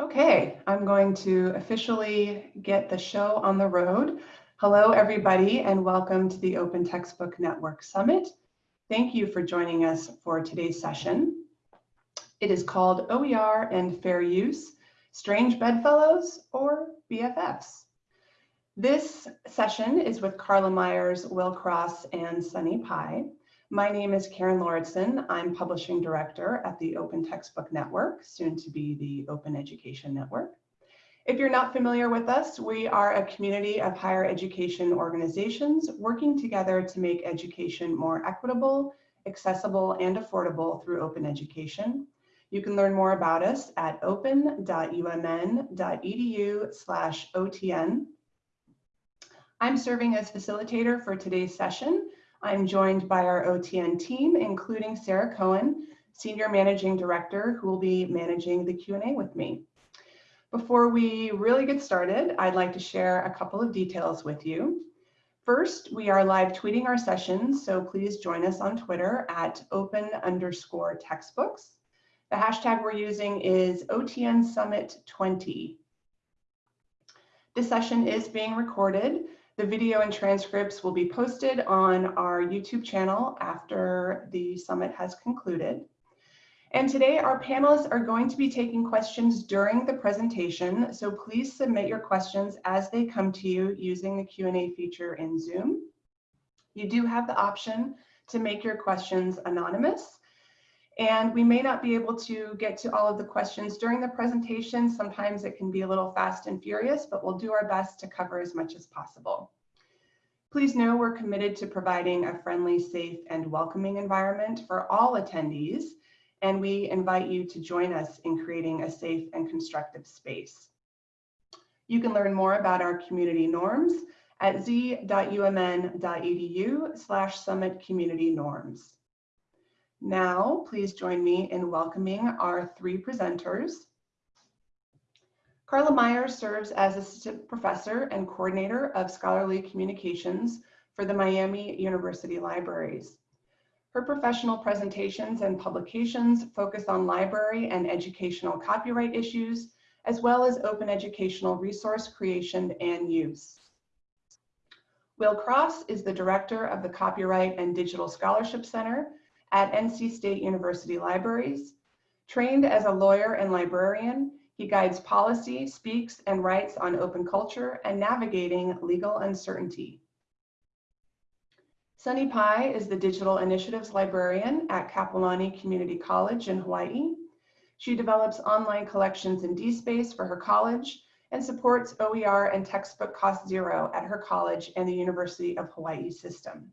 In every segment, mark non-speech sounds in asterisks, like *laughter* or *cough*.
Okay, I'm going to officially get the show on the road. Hello, everybody, and welcome to the Open Textbook Network Summit. Thank you for joining us for today's session. It is called OER and Fair Use, Strange Bedfellows or BFFs. This session is with Carla Myers, Will Cross, and Sunny Pai. My name is Karen Lauritsen. I'm Publishing Director at the Open Textbook Network, soon to be the Open Education Network. If you're not familiar with us, we are a community of higher education organizations working together to make education more equitable, accessible, and affordable through open education. You can learn more about us at open.umn.edu slash OTN. I'm serving as facilitator for today's session, I'm joined by our OTN team, including Sarah Cohen, Senior Managing Director, who will be managing the Q&A with me. Before we really get started, I'd like to share a couple of details with you. First, we are live tweeting our sessions, so please join us on Twitter at open underscore textbooks. The hashtag we're using is OTN Summit 20. This session is being recorded, the video and transcripts will be posted on our YouTube channel after the summit has concluded. And today our panelists are going to be taking questions during the presentation, so please submit your questions as they come to you using the Q&A feature in Zoom. You do have the option to make your questions anonymous, and we may not be able to get to all of the questions during the presentation. Sometimes it can be a little fast and furious, but we'll do our best to cover as much as possible. Please know we're committed to providing a friendly, safe, and welcoming environment for all attendees, and we invite you to join us in creating a safe and constructive space. You can learn more about our community norms at z.umn.edu slash summit community norms. Now, please join me in welcoming our three presenters. Carla Myers serves as Assistant Professor and Coordinator of Scholarly Communications for the Miami University Libraries. Her professional presentations and publications focus on library and educational copyright issues, as well as open educational resource creation and use. Will Cross is the Director of the Copyright and Digital Scholarship Center at NC State University Libraries. Trained as a lawyer and librarian, he guides policy, speaks, and writes on open culture and navigating legal uncertainty. Sunny Pai is the Digital Initiatives Librarian at Kapiolani Community College in Hawaii. She develops online collections in DSpace for her college and supports OER and textbook cost zero at her college and the University of Hawaii system.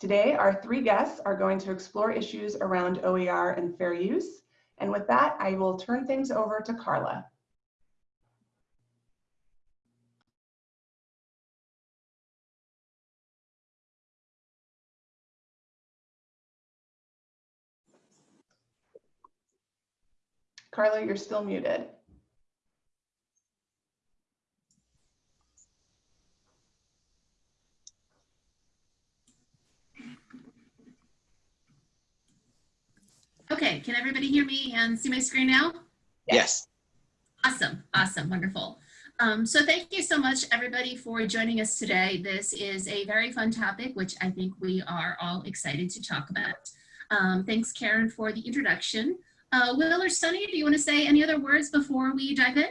Today, our three guests are going to explore issues around OER and fair use. And with that, I will turn things over to Carla. Carla, you're still muted. Okay, can everybody hear me and see my screen now? Yes. Awesome, awesome, wonderful. Um, so thank you so much everybody for joining us today. This is a very fun topic, which I think we are all excited to talk about. Um, thanks Karen for the introduction. Uh, Will or Sunny, do you want to say any other words before we dive in?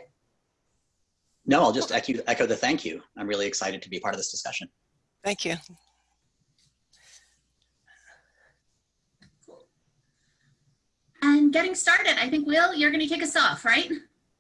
No, I'll just echo, echo the thank you. I'm really excited to be part of this discussion. Thank you. And getting started, I think, Will, you're going to kick us off, right?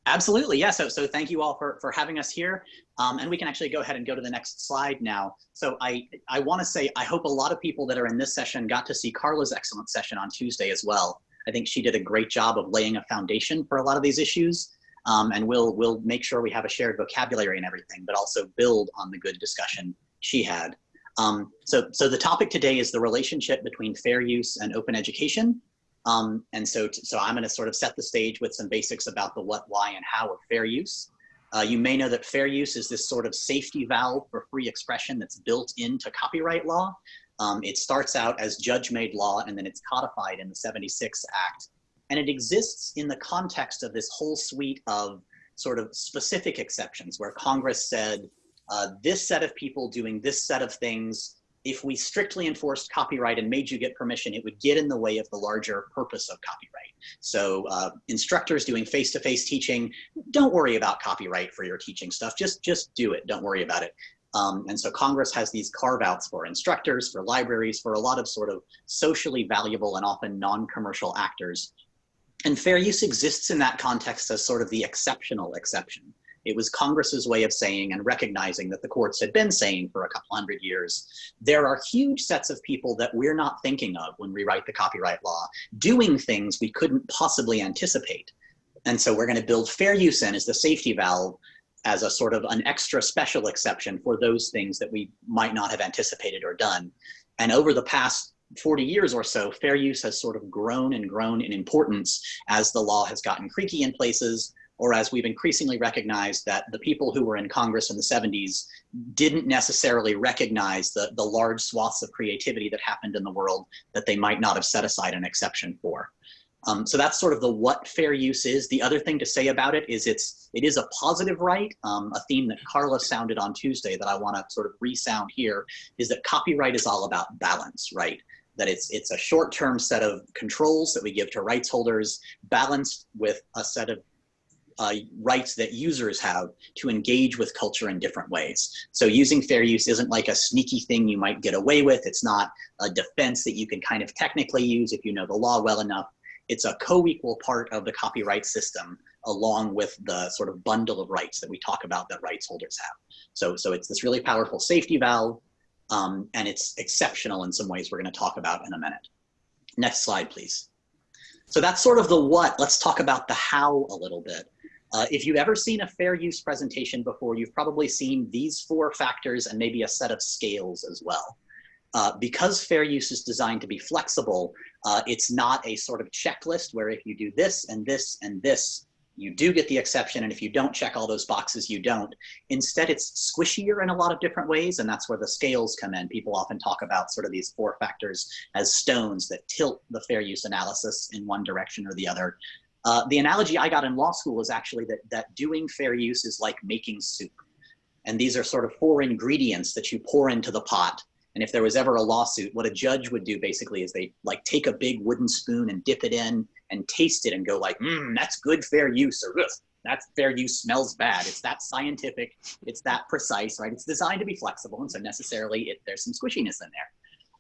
Absolutely, yeah. So, so thank you all for, for having us here. Um, and we can actually go ahead and go to the next slide now. So I, I want to say, I hope a lot of people that are in this session got to see Carla's excellent session on Tuesday as well. I think she did a great job of laying a foundation for a lot of these issues. Um, and we'll, we'll make sure we have a shared vocabulary and everything, but also build on the good discussion she had. Um, so, so the topic today is the relationship between fair use and open education. Um, and so, so I'm going to sort of set the stage with some basics about the what, why, and how of fair use. Uh, you may know that fair use is this sort of safety valve for free expression that's built into copyright law. Um, it starts out as judge-made law, and then it's codified in the 76 Act And it exists in the context of this whole suite of sort of specific exceptions where Congress said, uh, this set of people doing this set of things, if we strictly enforced copyright and made you get permission, it would get in the way of the larger purpose of copyright. So uh, instructors doing face-to-face -face teaching, don't worry about copyright for your teaching stuff. Just, just do it. Don't worry about it. Um, and so Congress has these carve outs for instructors, for libraries, for a lot of sort of socially valuable and often non-commercial actors. And fair use exists in that context as sort of the exceptional exception. It was Congress's way of saying and recognizing that the courts had been saying for a couple hundred years, there are huge sets of people that we're not thinking of when we write the copyright law, doing things we couldn't possibly anticipate. And so we're gonna build fair use in as the safety valve as a sort of an extra special exception for those things that we might not have anticipated or done. And over the past 40 years or so, fair use has sort of grown and grown in importance as the law has gotten creaky in places, or as we've increasingly recognized that the people who were in Congress in the 70s didn't necessarily recognize the, the large swaths of creativity that happened in the world that they might not have set aside an exception for. Um, so that's sort of the what fair use is. The other thing to say about it is it's it is a positive right. Um, a theme that Carla sounded on Tuesday that I want to sort of resound here is that copyright is all about balance, right? That it's it's a short-term set of controls that we give to rights holders, balanced with a set of uh, rights that users have to engage with culture in different ways. So using fair use isn't like a sneaky thing you might get away with. It's not a defense that you can kind of technically use if you know the law well enough it's a co-equal part of the copyright system along with the sort of bundle of rights that we talk about that rights holders have. So, so it's this really powerful safety valve um, and it's exceptional in some ways we're gonna talk about in a minute. Next slide, please. So that's sort of the what, let's talk about the how a little bit. Uh, if you've ever seen a fair use presentation before, you've probably seen these four factors and maybe a set of scales as well. Uh, because fair use is designed to be flexible, uh, it's not a sort of checklist where if you do this and this and this, you do get the exception. And if you don't check all those boxes, you don't. Instead, it's squishier in a lot of different ways. And that's where the scales come in. People often talk about sort of these four factors as stones that tilt the fair use analysis in one direction or the other. Uh, the analogy I got in law school is actually that, that doing fair use is like making soup. And these are sort of four ingredients that you pour into the pot and if there was ever a lawsuit, what a judge would do basically is they like take a big wooden spoon and dip it in and taste it and go like, mm, that's good fair use or that fair use smells bad. It's that scientific, it's that precise, right? It's designed to be flexible. And so necessarily it, there's some squishiness in there.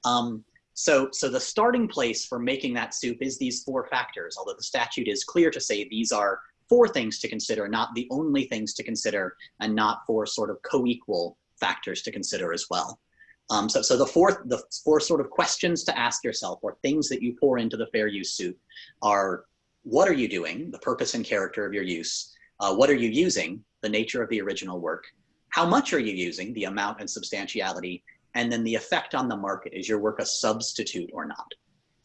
Um, so, so the starting place for making that soup is these four factors, although the statute is clear to say these are four things to consider, not the only things to consider, and not four sort of co-equal factors to consider as well. Um, so, so the fourth, the four sort of questions to ask yourself or things that you pour into the fair use soup are, what are you doing? The purpose and character of your use. Uh, what are you using? The nature of the original work. How much are you using? The amount and substantiality. And then the effect on the market. Is your work a substitute or not?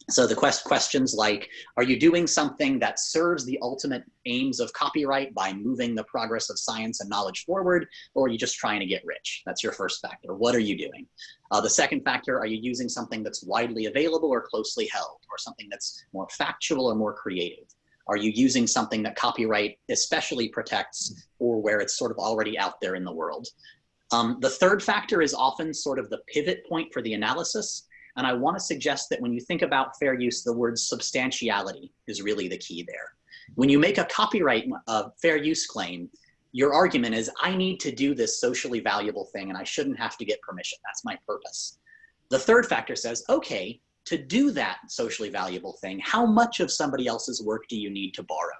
So the quest questions like, are you doing something that serves the ultimate aims of copyright by moving the progress of science and knowledge forward, or are you just trying to get rich? That's your first factor. What are you doing? Uh, the second factor, are you using something that's widely available or closely held, or something that's more factual or more creative? Are you using something that copyright especially protects or where it's sort of already out there in the world? Um, the third factor is often sort of the pivot point for the analysis. And I want to suggest that when you think about fair use, the word substantiality is really the key there. When you make a copyright uh, fair use claim, your argument is, I need to do this socially valuable thing and I shouldn't have to get permission. That's my purpose. The third factor says, okay, to do that socially valuable thing, how much of somebody else's work do you need to borrow?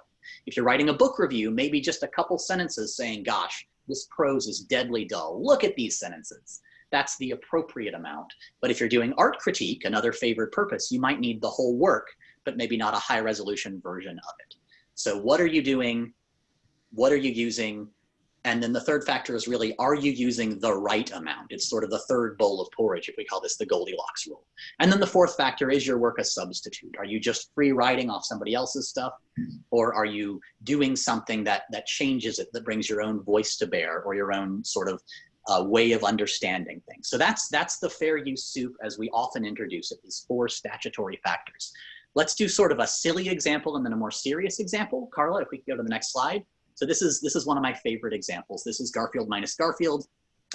If you're writing a book review, maybe just a couple sentences saying, gosh, this prose is deadly dull. Look at these sentences that's the appropriate amount. But if you're doing art critique, another favored purpose, you might need the whole work, but maybe not a high resolution version of it. So what are you doing? What are you using? And then the third factor is really, are you using the right amount? It's sort of the third bowl of porridge, if we call this the Goldilocks rule. And then the fourth factor is your work a substitute? Are you just free riding off somebody else's stuff? Or are you doing something that, that changes it, that brings your own voice to bear or your own sort of uh, way of understanding things. So that's, that's the fair use soup as we often introduce it, these four statutory factors. let's do sort of a silly example and then a more serious example. Carla, if we could go to the next slide. So this is this is one of my favorite examples. This is Garfield minus Garfield.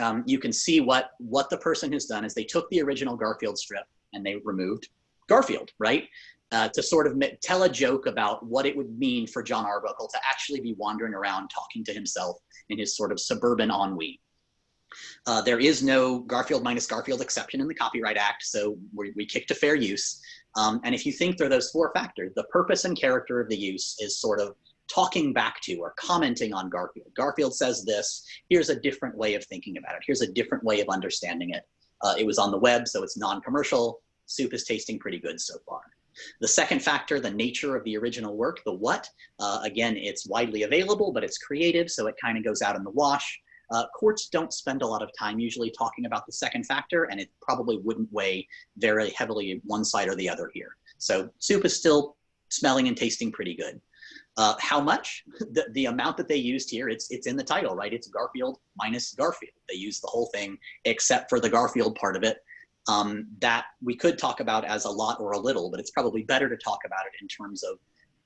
Um, you can see what what the person has done is they took the original Garfield strip and they removed Garfield, right? Uh, to sort of tell a joke about what it would mean for Jon Arbuckle to actually be wandering around talking to himself in his sort of suburban ennui. Uh, there is no Garfield minus Garfield exception in the Copyright Act, so we, we kick to fair use. Um, and if you think through those four factors, the purpose and character of the use is sort of talking back to or commenting on Garfield. Garfield says this, here's a different way of thinking about it. Here's a different way of understanding it. Uh, it was on the web, so it's non-commercial. Soup is tasting pretty good so far. The second factor, the nature of the original work, the what, uh, again, it's widely available, but it's creative, so it kind of goes out in the wash. Uh, courts don't spend a lot of time usually talking about the second factor, and it probably wouldn't weigh very heavily one side or the other here. So soup is still smelling and tasting pretty good. Uh, how much? *laughs* The, the amount that they used here, it's, it's in the title, right? It's Garfield minus Garfield. They used the whole thing except for the Garfield part of it. Um, that we could talk about as a lot or a little, but it's probably better to talk about it in terms of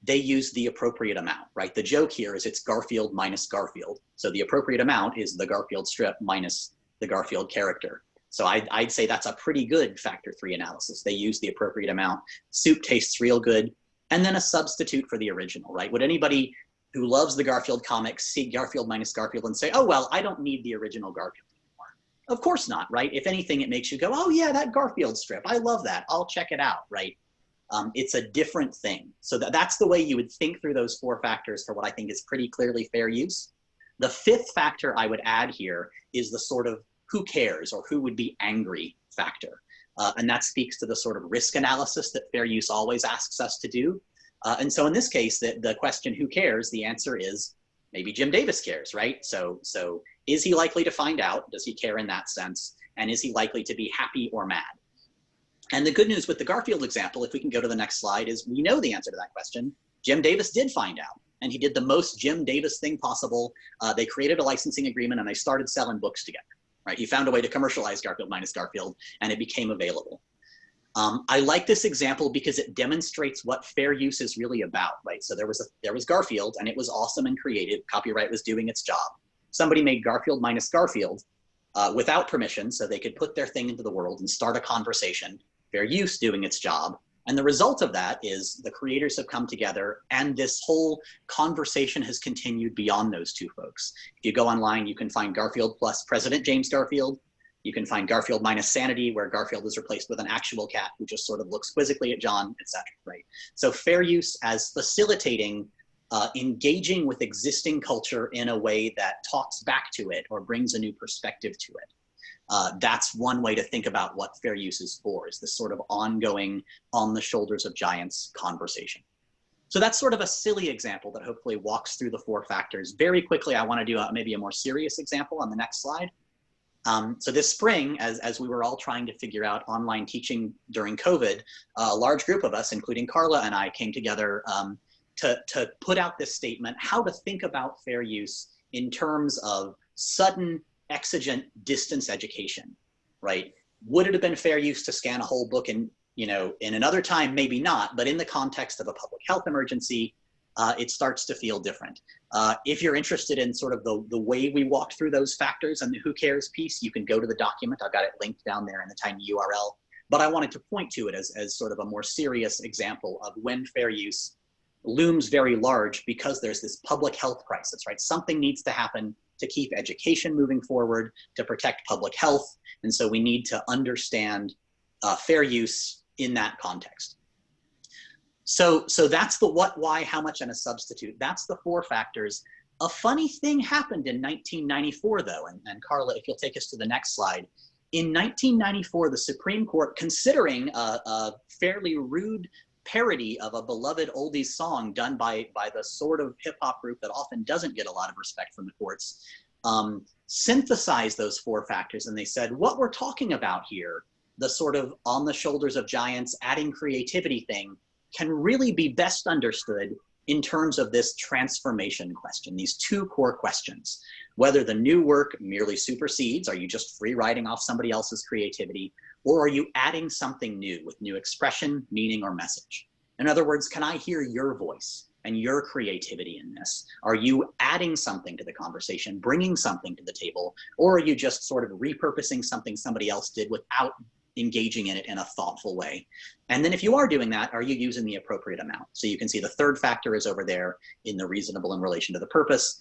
they use the appropriate amount, right? The joke here is it's Garfield minus Garfield. So the appropriate amount is the Garfield strip minus the Garfield character. So I'd, I'd say that's a pretty good factor three analysis. They use the appropriate amount. Soup tastes real good. And then a substitute for the original, right? Would anybody who loves the Garfield comics see Garfield minus Garfield and say, oh, well, I don't need the original Garfield anymore? Of course not, right? If anything, it makes you go, oh yeah, that Garfield strip, I love that. I'll check it out, right? Um, it's a different thing. So that, that's the way you would think through those four factors for what I think is pretty clearly fair use. The fifth factor I would add here is the sort of who cares or who would be angry factor. Uh, and that speaks to the sort of risk analysis that fair use always asks us to do. Uh, and so in this case, the, the question who cares, the answer is maybe Jim Davis cares, right? So, so is he likely to find out? Does he care in that sense? And is he likely to be happy or mad? And the good news with the Garfield example, if we can go to the next slide, is we know the answer to that question. Jim Davis did find out, and he did the most Jim Davis thing possible. Uh, they created a licensing agreement and they started selling books together, right? He found a way to commercialize Garfield minus Garfield and it became available. Um, I like this example because it demonstrates what fair use is really about, right? So there was a, there was Garfield and it was awesome and creative. Copyright was doing its job. Somebody made Garfield minus Garfield uh, without permission so they could put their thing into the world and start a conversation fair use doing its job. And the result of that is the creators have come together and this whole conversation has continued beyond those two folks. If you go online, you can find Garfield plus President James Garfield. You can find Garfield minus Sanity, where Garfield is replaced with an actual cat who just sort of looks quizzically at Jon, etc. Right. So fair use as facilitating uh, engaging with existing culture in a way that talks back to it or brings a new perspective to it. Uh, that's one way to think about what fair use is for, is this sort of ongoing on the shoulders of giants conversation. So that's sort of a silly example that hopefully walks through the four factors. Very quickly, I want to do a, maybe a more serious example on the next slide. Um, so this spring, as, as we were all trying to figure out online teaching during COVID, a large group of us, including Carla and I, came together um, to, to put out this statement, how to think about fair use in terms of sudden exigent distance education, right? Would it have been fair use to scan a whole book and, you know, in another time, maybe not, but in the context of a public health emergency, uh, it starts to feel different. Uh, if you're interested in sort of the, the way we walked through those factors and the who cares piece, you can go to the document. I've got it linked down there in the tiny URL. But I wanted to point to it as, as sort of a more serious example of when fair use looms very large because there's this public health crisis, right? Something needs to happen to keep education moving forward, to protect public health. And so we need to understand uh, fair use in that context. So, so that's the what, why, how much, and a substitute. That's the four factors. A funny thing happened in 1994, though, and, and Carla, if you'll take us to the next slide. In 1994, the Supreme Court, considering a, a fairly rude parody of a beloved oldies song done by, by the sort of hip hop group that often doesn't get a lot of respect from the courts, um, synthesized those four factors. And they said, what we're talking about here, the sort of on the shoulders of giants, adding creativity thing, can really be best understood in terms of this transformation question, these two core questions. Whether the new work merely supersedes, are you just free riding off somebody else's creativity, or are you adding something new with new expression, meaning, or message? In other words, can I hear your voice and your creativity in this? Are you adding something to the conversation, bringing something to the table, or are you just sort of repurposing something somebody else did without engaging in it in a thoughtful way? And then if you are doing that, are you using the appropriate amount? So you can see the third factor is over there in the reasonable in relation to the purpose.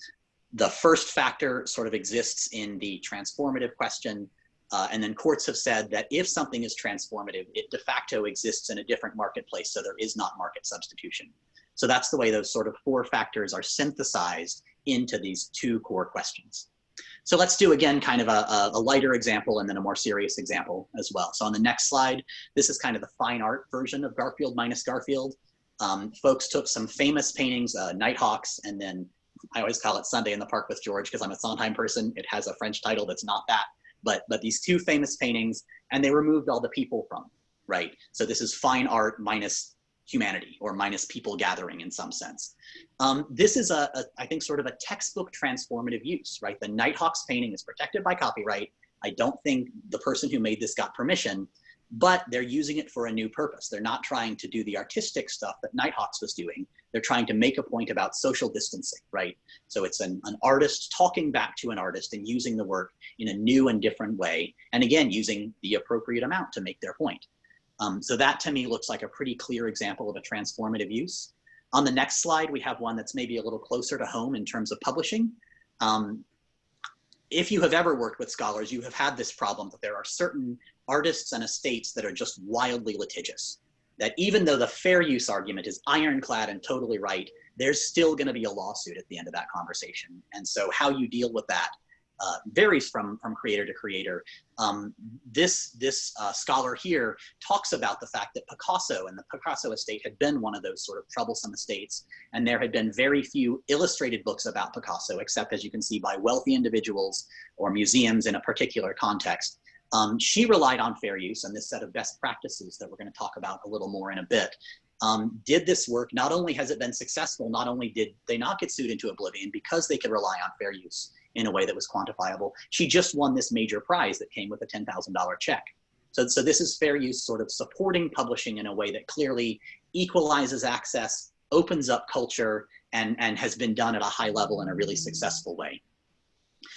The first factor sort of exists in the transformative question. Uh, and then courts have said that if something is transformative, it de facto exists in a different marketplace, so there is not market substitution. So that's the way those sort of four factors are synthesized into these two core questions. So let's do again kind of a, a, lighter example and then a more serious example as well. So on the next slide, this is kind of the fine art version of Garfield minus Garfield. Um, folks took some famous paintings, uh, Nighthawks, and then I always call it Sunday in the Park with George because I'm a Sondheim person. It has a French title that's not that, but but these two famous paintings, and they removed all the people from, right? So this is fine art minus humanity or minus people gathering in some sense. Um, this is a, a, I think, sort of a textbook transformative use, right? The Nighthawks painting is protected by copyright. I don't think the person who made this got permission, but they're using it for a new purpose. They're not trying to do the artistic stuff that Nighthawks was doing. They're trying to make a point about social distancing, right? So it's an, an artist talking back to an artist and using the work in a new and different way. And again, using the appropriate amount to make their point. Um, so that to me looks like a pretty clear example of a transformative use. On the next slide, we have one that's maybe a little closer to home in terms of publishing. Um, if you have ever worked with scholars, you have had this problem that there are certain artists and estates that are just wildly litigious. That even though the fair use argument is ironclad and totally right, there's still going to be a lawsuit at the end of that conversation. And so how you deal with that uh, varies from, from creator to creator. Um, this this uh, scholar here talks about the fact that Picasso and the Picasso estate had been one of those sort of troublesome estates, and there had been very few illustrated books about Picasso, except as you can see by wealthy individuals or museums in a particular context. Um, she relied on fair use and this set of best practices that we're going to talk about a little more in a bit. Um, did this work, not only has it been successful, not only did they not get sued into oblivion because they could rely on fair use in a way that was quantifiable. She just won this major prize that came with a $10,000 check. So, so this is fair use sort of supporting publishing in a way that clearly equalizes access, opens up culture, and, and has been done at a high level in a really successful way.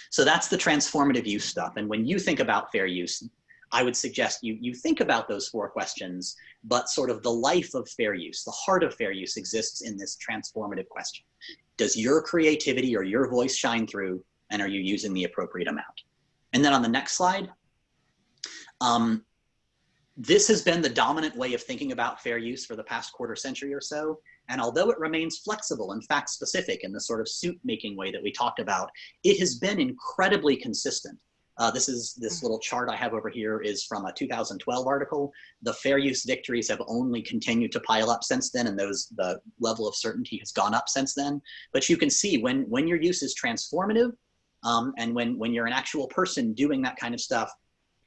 So that's the transformative use stuff. And when you think about fair use, I would suggest you, you think about those four questions, but sort of the life of fair use, the heart of fair use exists in this transformative question. Does your creativity or your voice shine through? And are you using the appropriate amount? And then on the next slide, um, this has been the dominant way of thinking about fair use for the past quarter century or so. And although it remains flexible and fact specific in the sort of suit making way that we talked about, it has been incredibly consistent. Uh, this is this little chart I have over here is from a 2012 article. The fair use victories have only continued to pile up since then, and those the level of certainty has gone up since then. But you can see when when your use is transformative, um, and when, when you're an actual person doing that kind of stuff,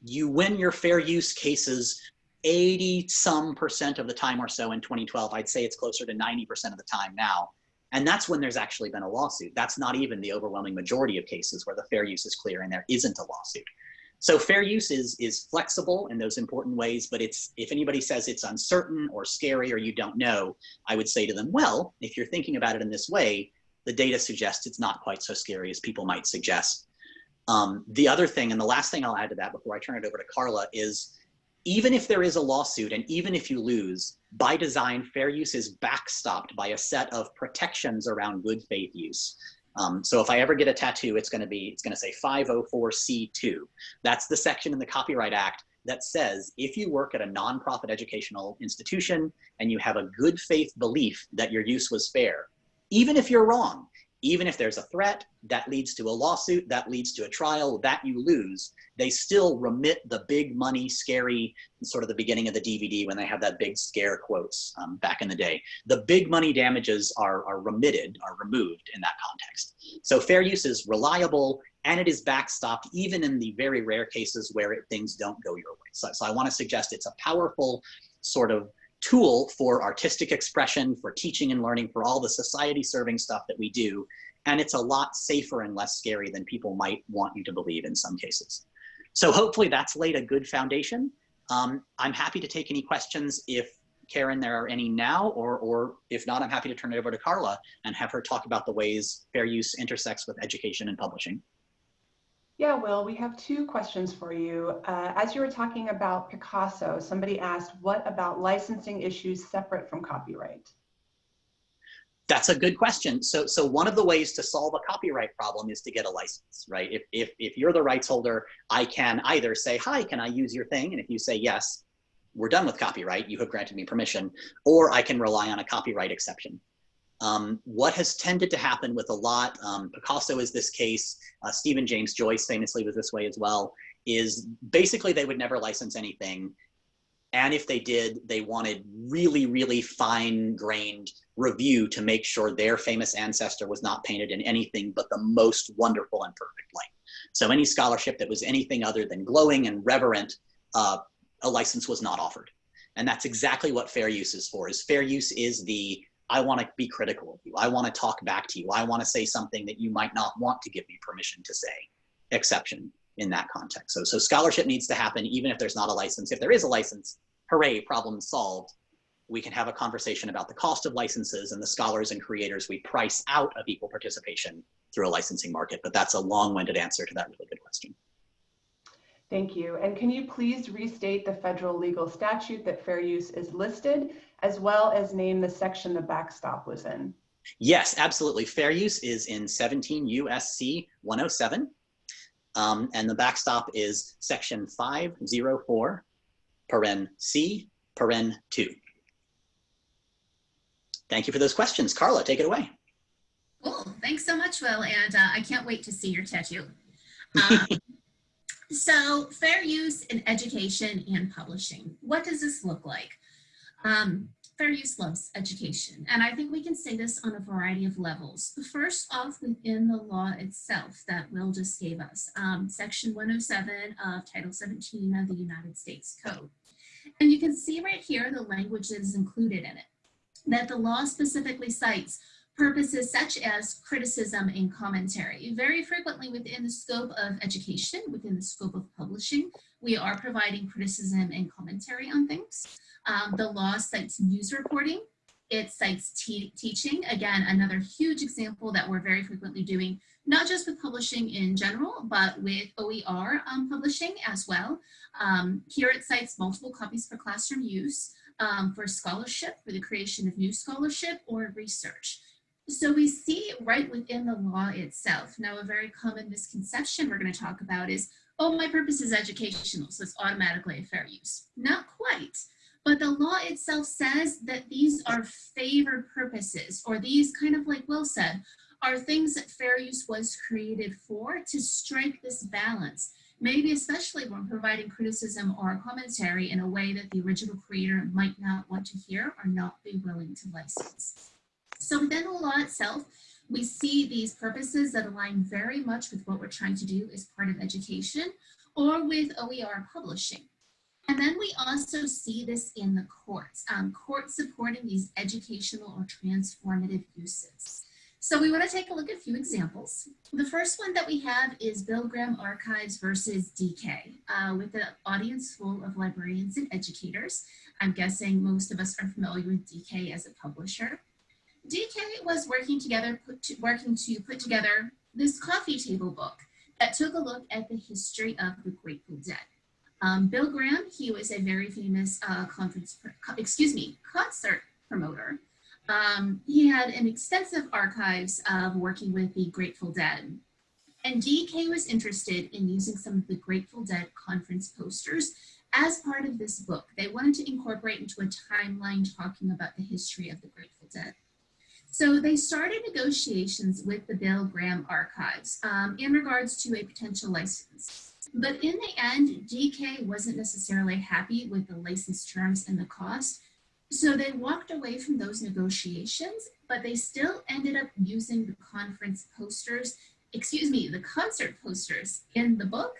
you win your fair use cases 80 some percent of the time or so in 2012. I'd say it's closer to 90% of the time now. And that's when there's actually been a lawsuit. That's not even the overwhelming majority of cases where the fair use is clear and there isn't a lawsuit. So fair use is, is flexible in those important ways, but it's if anybody says it's uncertain or scary or you don't know, I would say to them, well, if you're thinking about it in this way, the data suggests it's not quite so scary as people might suggest. Um, the other thing, and the last thing I'll add to that before I turn it over to Carla is even if there is a lawsuit and even if you lose, by design, fair use is backstopped by a set of protections around good faith use. Um, so if I ever get a tattoo, it's going to be, it's going to say 504C2. That's the section in the Copyright Act that says if you work at a nonprofit educational institution and you have a good faith belief that your use was fair, even if you're wrong, even if there's a threat that leads to a lawsuit, that leads to a trial, that you lose, they still remit the big money, scary, sort of the beginning of the DVD when they have that big scare quotes um, back in the day. The big money damages are, are remitted, are removed in that context. So fair use is reliable and it is backstopped even in the very rare cases where it, things don't go your way. So, so I wanna suggest it's a powerful sort of tool for artistic expression, for teaching and learning, for all the society serving stuff that we do. And it's a lot safer and less scary than people might want you to believe in some cases. So hopefully that's laid a good foundation. Um, I'm happy to take any questions if Karen, there are any now, or, or if not, I'm happy to turn it over to Carla and have her talk about the ways fair use intersects with education and publishing. Yeah, Will, we have two questions for you. Uh, as you were talking about Picasso, somebody asked, what about licensing issues separate from copyright? That's a good question. So, so one of the ways to solve a copyright problem is to get a license, right? If, if, if you're the rights holder, I can either say, hi, can I use your thing? And if you say yes, we're done with copyright, you have granted me permission, or I can rely on a copyright exception. Um, what has tended to happen with a lot, um, Picasso is this case, uh, Stephen James Joyce famously was this way as well, is basically they would never license anything. And if they did, they wanted really, really fine grained review to make sure their famous ancestor was not painted in anything but the most wonderful and perfect light. So any scholarship that was anything other than glowing and reverent, uh, a license was not offered. And that's exactly what fair use is for, is fair use is the, I wanna be critical of you. I wanna talk back to you. I wanna say something that you might not want to give me permission to say, exception in that context. So, so scholarship needs to happen even if there's not a license. If there is a license, hooray, problem solved we can have a conversation about the cost of licenses and the scholars and creators we price out of equal participation through a licensing market. But that's a long-winded answer to that really good question. Thank you. And can you please restate the federal legal statute that fair use is listed, as well as name the section the backstop was in? Yes, absolutely. Fair use is in 17 USC 107. Um, and the backstop is section 504, paren C, paren 2. Thank you for those questions. Carla, take it away. Cool. Thanks so much, Will. And uh, I can't wait to see your tattoo. *laughs* Um, so fair use in education and publishing. What does this look like? Um, fair use loves education. And I think we can say this on a variety of levels. First off, within the law itself that Will just gave us, um, section 107 of Title 17 of the United States Code. And you can see right here the language that is included in it that the law specifically cites purposes such as criticism and commentary. Very frequently within the scope of education, within the scope of publishing, we are providing criticism and commentary on things. Um, the law cites news reporting. It cites teaching. Again, another huge example that we're very frequently doing, not just with publishing in general, but with OER um, publishing as well. Um, here it cites multiple copies for classroom use um, for scholarship, for the creation of new scholarship or research. So we see right within the law itself. Now, a very common misconception we're going to talk about is, oh, my purpose is educational, so it's automatically a fair use. Not quite. But the law itself says that these are favored purposes, or these kind of like Will said, are things that fair use was created for to strike this balance maybe especially when providing criticism or commentary in a way that the original creator might not want to hear or not be willing to license. So within the law itself, we see these purposes that align very much with what we're trying to do as part of education or with OER publishing. And then we also see this in the courts, um, courts supporting these educational or transformative uses. So we want to take a look at a few examples. The first one that we have is Bill Graham Archives versus DK, uh, with an audience full of librarians and educators. I'm guessing most of us are familiar with DK as a publisher. DK was working together, to, working to put together this coffee table book that took a look at the history of the Grateful Dead. Um, Bill Graham, he was a very famous uh, conference, excuse me, concert promoter um, he had an extensive archives of working with the Grateful Dead. And DK was interested in using some of the Grateful Dead conference posters as part of this book. They wanted to incorporate into a timeline talking about the history of the Grateful Dead. So they started negotiations with the Bill Graham Archives um, in regards to a potential license. But in the end, DK wasn't necessarily happy with the license terms and the cost, so they walked away from those negotiations, but they still ended up using the conference posters, excuse me, the concert posters in the book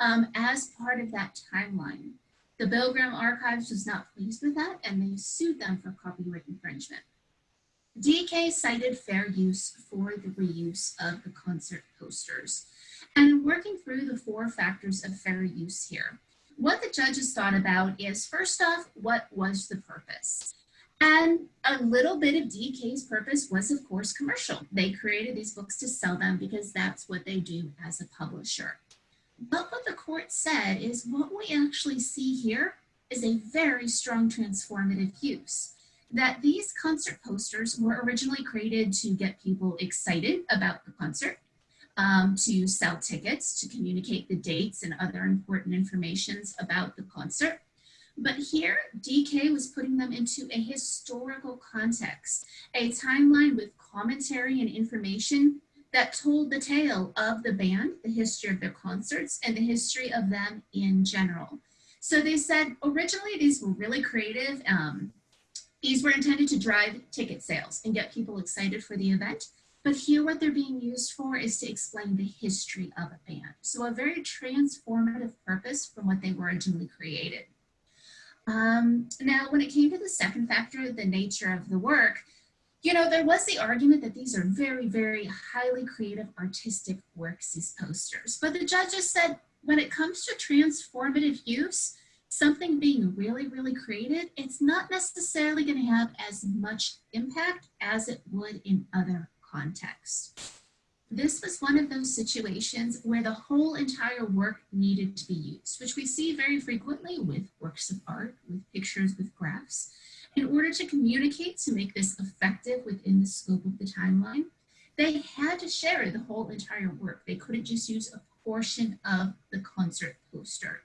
um, as part of that timeline. The Bill Graham Archives was not pleased with that and they sued them for copyright infringement. DK cited fair use for the reuse of the concert posters. And working through the four factors of fair use here, what the judges thought about is first off, what was the purpose? And a little bit of DK's purpose was, of course, commercial. They created these books to sell them because that's what they do as a publisher. But what the court said is what we actually see here is a very strong transformative use. That these concert posters were originally created to get people excited about the concert, um, to sell tickets, to communicate the dates and other important informations about the concert. But here, DK was putting them into a historical context, a timeline with commentary and information that told the tale of the band, the history of their concerts, and the history of them in general. So they said originally these were really creative. Um, these were intended to drive ticket sales and get people excited for the event. But here what they're being used for is to explain the history of a band. So a very transformative purpose from what they were originally created. Um, now, when it came to the second factor, the nature of the work, you know, there was the argument that these are very, very highly creative artistic works, these posters. But the judges said when it comes to transformative use, something being really, really created, it's not necessarily going to have as much impact as it would in other contexts. This was one of those situations where the whole entire work needed to be used, which we see very frequently with works of art, with pictures, with graphs. In order to communicate to make this effective within the scope of the timeline, they had to share the whole entire work. They couldn't just use a portion of the concert poster.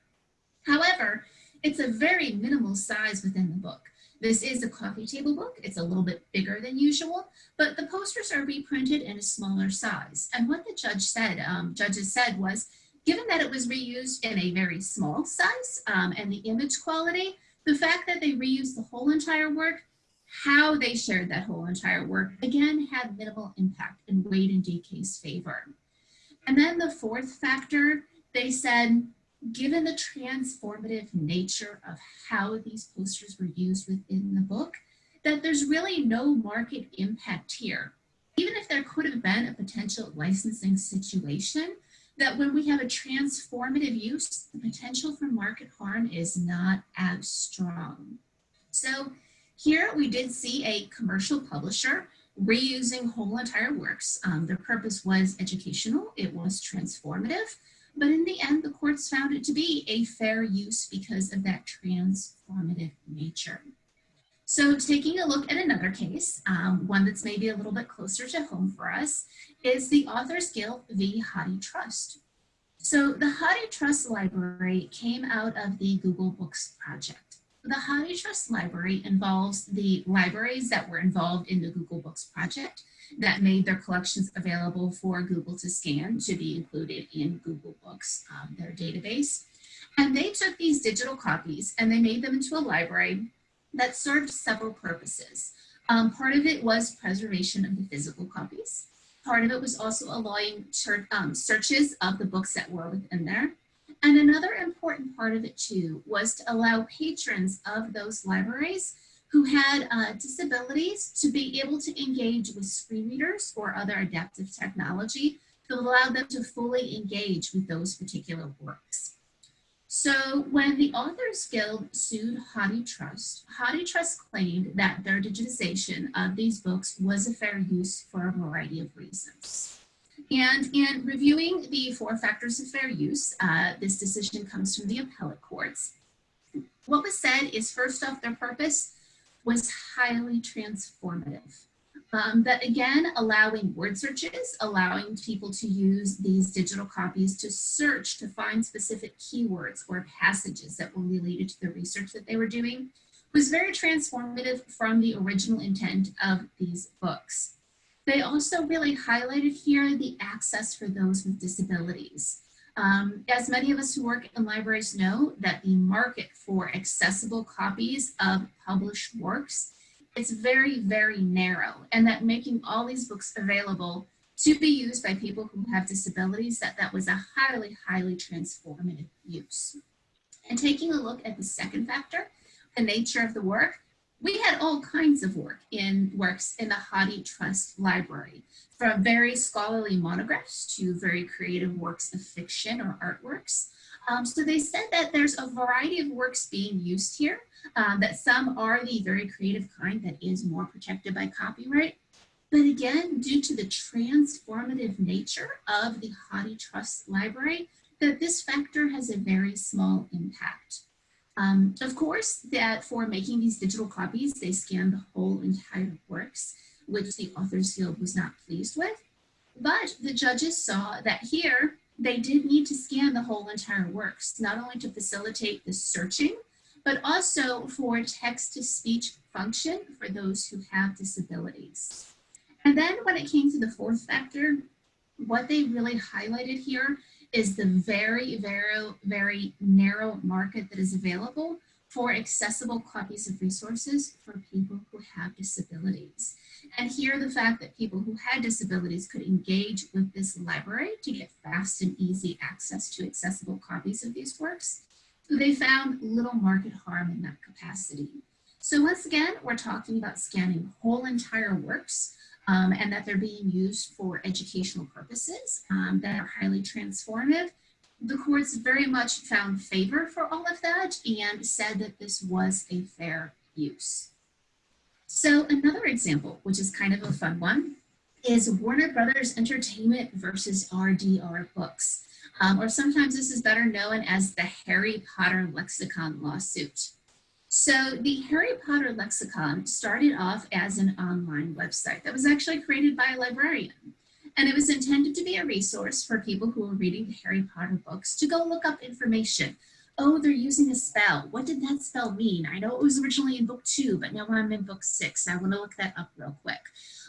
However, it's a very minimal size within the book. This is a coffee table book. It's a little bit bigger than usual, but the posters are reprinted in a smaller size. And what the judge said, um, judges said was, given that it was reused in a very small size um, and the image quality, the fact that they reused the whole entire work, how they shared that whole entire work, again, had minimal impact and weighed in DK's favor. And then the fourth factor, they said, given the transformative nature of how these posters were used within the book, that there's really no market impact here. Even if there could have been a potential licensing situation, that when we have a transformative use, the potential for market harm is not as strong. So here we did see a commercial publisher reusing whole entire works. Um, their purpose was educational, it was transformative, but in the end, the courts found it to be a fair use because of that transformative nature. So taking a look at another case, um, one that's maybe a little bit closer to home for us, is the Authors Guild v. HathiTrust. So the HathiTrust Library came out of the Google Books project. The HathiTrust Library involves the libraries that were involved in the Google Books project that made their collections available for Google to scan to be included in Google Books, um, their database. And they took these digital copies and they made them into a library that served several purposes. Um, part of it was preservation of the physical copies. Part of it was also allowing um, searches of the books that were within there. And another important part of it too was to allow patrons of those libraries who had uh, disabilities to be able to engage with screen readers or other adaptive technology to allow them to fully engage with those particular works. So when the Authors Guild sued HathiTrust, Hadi Trust claimed that their digitization of these books was a fair use for a variety of reasons. And in reviewing the four factors of fair use, uh, this decision comes from the appellate courts. What was said is first off, their purpose was highly transformative. Um, that again, allowing word searches, allowing people to use these digital copies to search to find specific keywords or passages that were related to the research that they were doing was very transformative from the original intent of these books. They also really highlighted here the access for those with disabilities. Um, as many of us who work in libraries know that the market for accessible copies of published works is very, very narrow and that making all these books available to be used by people who have disabilities, that that was a highly, highly transformative use. And taking a look at the second factor, the nature of the work, we had all kinds of work in works in the HathiTrust library, from very scholarly monographs to very creative works of fiction or artworks. Um, so they said that there's a variety of works being used here, um, that some are the very creative kind that is more protected by copyright. But again, due to the transformative nature of the HathiTrust library, that this factor has a very small impact. Um, of course, that for making these digital copies, they scanned the whole entire works, which the Authors Guild was not pleased with. But the judges saw that here, they did need to scan the whole entire works, not only to facilitate the searching, but also for text-to-speech function for those who have disabilities. And then when it came to the fourth factor, what they really highlighted here is the very, very, very narrow market that is available for accessible copies of resources for people who have disabilities. And here the fact that people who had disabilities could engage with this library to get fast and easy access to accessible copies of these works, they found little market harm in that capacity. So once again, we're talking about scanning whole entire works um, and that they're being used for educational purposes um, that are highly transformative. The courts very much found favor for all of that and said that this was a fair use. So another example, which is kind of a fun one, is Warner Brothers Entertainment versus RDR Books, um, or sometimes this is better known as the Harry Potter Lexicon lawsuit. So the Harry Potter Lexicon started off as an online website that was actually created by a librarian. And it was intended to be a resource for people who were reading the Harry Potter books to go look up information. Oh, they're using a spell. What did that spell mean? I know it was originally in book two, but now I'm in book six. I want to look that up real quick.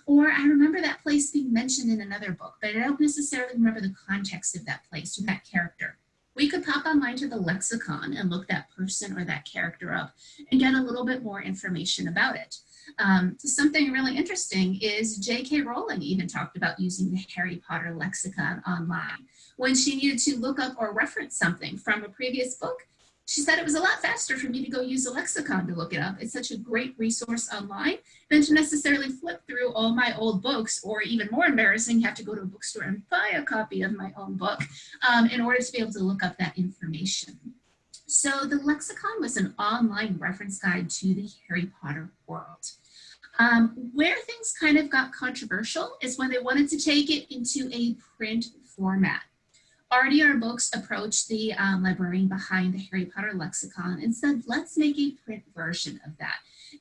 Or I remember that place being mentioned in another book, but I don't necessarily remember the context of that place or that character. We could pop online to the lexicon and look that person or that character up and get a little bit more information about it. Um, something really interesting is J.K. Rowling even talked about using the Harry Potter lexicon online. When she needed to look up or reference something from a previous book, she said it was a lot faster for me to go use a lexicon to look it up. It's such a great resource online than to necessarily flip through all my old books or even more embarrassing, have to go to a bookstore and buy a copy of my own book um, in order to be able to look up that information. So the lexicon was an online reference guide to the Harry Potter world. Um, where things kind of got controversial is when they wanted to take it into a print format. RDR Books approached the um, librarian behind the Harry Potter lexicon and said, let's make a print version of that.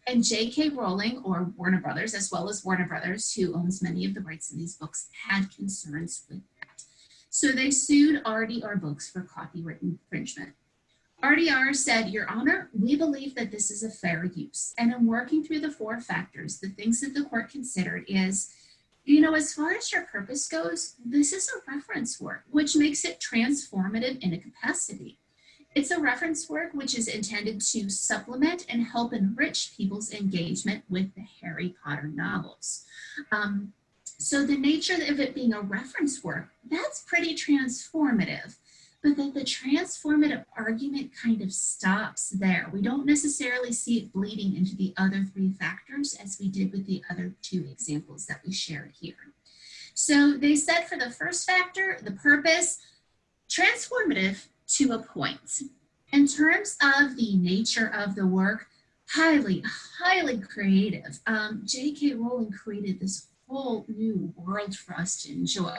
And J.K. Rowling, or Warner Brothers, as well as Warner Brothers, who owns many of the rights in these books, had concerns with that. So they sued RDR Books for copyright infringement. RDR said, Your Honor, we believe that this is a fair use. And in working through the four factors, the things that the court considered is you know, as far as your purpose goes, this is a reference work, which makes it transformative in a capacity. It's a reference work which is intended to supplement and help enrich people's engagement with the Harry Potter novels. Um, so the nature of it being a reference work, that's pretty transformative but that the transformative argument kind of stops there. We don't necessarily see it bleeding into the other three factors as we did with the other two examples that we shared here. So they said for the first factor, the purpose, transformative to a point. In terms of the nature of the work, highly, highly creative. Um, J.K. Rowling created this whole new world for us to enjoy.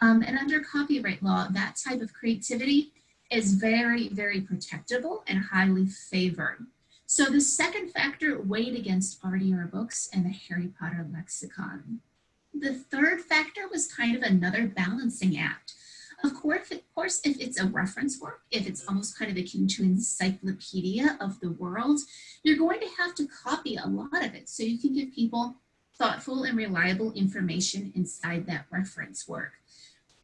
Um, and under copyright law, that type of creativity is very, very protectable and highly favored. So the second factor weighed against RDR books and the Harry Potter lexicon. The third factor was kind of another balancing act. Of course, of course, if it's a reference work, if it's almost kind of akin to encyclopedia of the world, you're going to have to copy a lot of it so you can give people thoughtful and reliable information inside that reference work.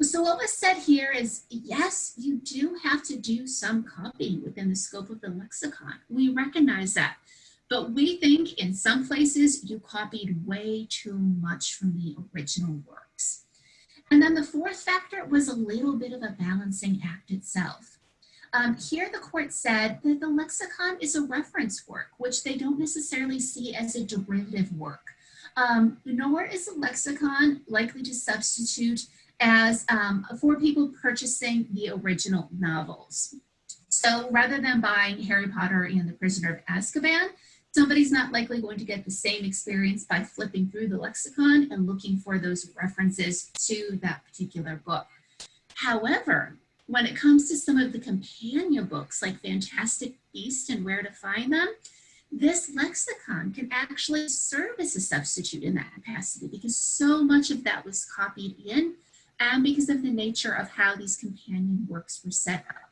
So what was said here is, yes, you do have to do some copying within the scope of the lexicon. We recognize that. But we think in some places you copied way too much from the original works. And then the fourth factor was a little bit of a balancing act itself. Um, here the court said that the lexicon is a reference work, which they don't necessarily see as a derivative work. Um, nor is a lexicon likely to substitute as um, for people purchasing the original novels. So rather than buying Harry Potter and the Prisoner of Azkaban, somebody's not likely going to get the same experience by flipping through the lexicon and looking for those references to that particular book. However, when it comes to some of the companion books like Fantastic Beasts and Where to Find Them, this lexicon can actually serve as a substitute in that capacity because so much of that was copied in and because of the nature of how these companion works were set up.